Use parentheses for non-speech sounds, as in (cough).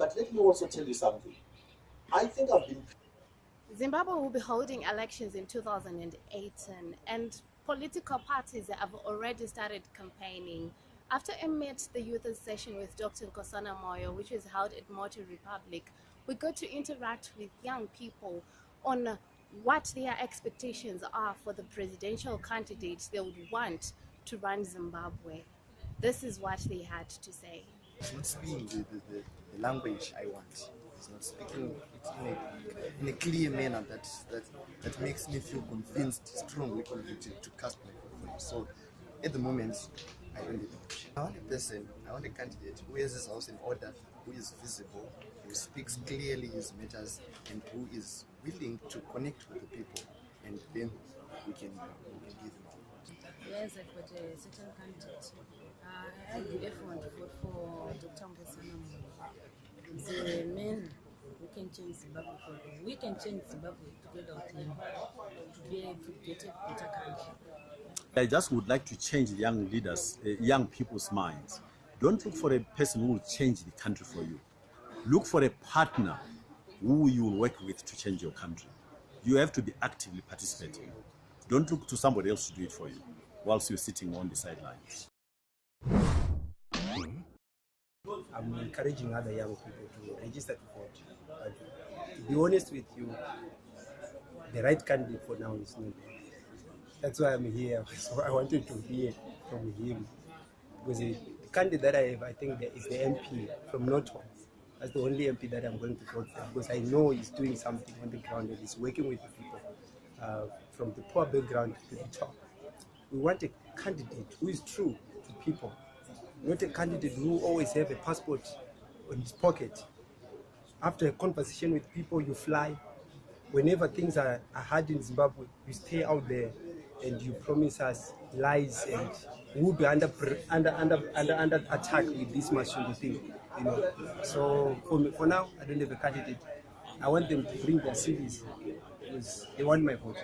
But let me also tell you something. I think I've been Zimbabwe will be holding elections in 2018 and political parties have already started campaigning. After I met the youth session with Dr. Nkosana Moyo, which was held at Moto Republik, we got to interact with young people on what their expectations are for the presidential candidates they would want to run Zimbabwe. This is what they had to say. It's not speaking the, the, the, the language I want. It's not speaking mm. it in a, in a clear manner that, that, that makes me feel convinced, strongly convicted to cast my vote for him. So at the moment, I don't have. I want a person, I want a candidate who has his house in order, who is visible, who speaks clearly his matters, and who is willing to connect with the people. And then we can, we can give him our vote. Yes, got a certain candidate. Uh, I have F1 to vote for Dr. The who can change Zimbabwe for. We can change Zimbabwe together with him to be to get a better country. I just would like to change young leaders, uh, young people's minds. Don't look for a person who will change the country for you. Look for a partner who you will work with to change your country. You have to be actively participating. Don't look to somebody else to do it for you whilst you're sitting on the sidelines. I'm encouraging other young people to register to vote. But to be honest with you, the right candidate for now is not there. That's why I'm here. (laughs) So I wanted to hear from him. Because the candidate that I have, I think, is the MP from Norton. That's the only MP that I'm going to vote for because I know he's doing something on the ground and he's working with the people uh, from the poor background to the top. We want a candidate who is true to people, not a candidate who always have a passport in his pocket. After a conversation with people, you fly. Whenever things are, are hard in Zimbabwe, you stay out there and you promise us lies and we'll be under under under under, under attack with this Mashundi thing. You know. So for me, for now, I don't have a candidate. I want them to bring their CVs because they want my vote.